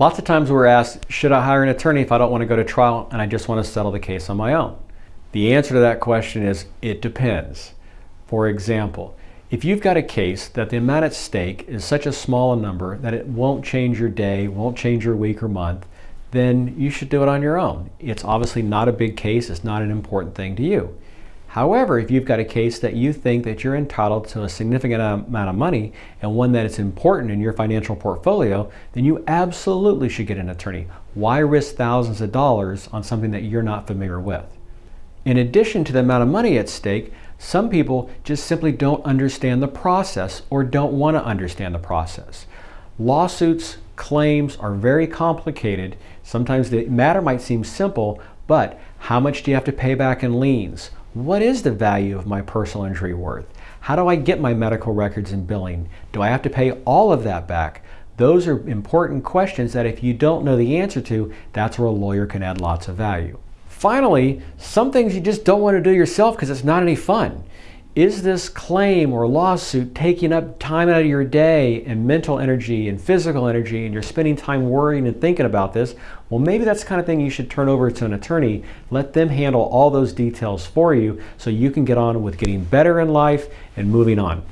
Lots of times we're asked, should I hire an attorney if I don't want to go to trial and I just want to settle the case on my own? The answer to that question is, it depends. For example, if you've got a case that the amount at stake is such a small number that it won't change your day, won't change your week or month, then you should do it on your own. It's obviously not a big case, it's not an important thing to you. However, if you've got a case that you think that you're entitled to a significant amount of money and one that is important in your financial portfolio, then you absolutely should get an attorney. Why risk thousands of dollars on something that you're not familiar with? In addition to the amount of money at stake, some people just simply don't understand the process or don't want to understand the process. Lawsuits, claims are very complicated. Sometimes the matter might seem simple, but how much do you have to pay back in liens? What is the value of my personal injury worth? How do I get my medical records and billing? Do I have to pay all of that back? Those are important questions that if you don't know the answer to, that's where a lawyer can add lots of value. Finally, some things you just don't want to do yourself because it's not any fun. Is this claim or lawsuit taking up time out of your day and mental energy and physical energy and you're spending time worrying and thinking about this? Well, maybe that's the kind of thing you should turn over to an attorney. Let them handle all those details for you so you can get on with getting better in life and moving on.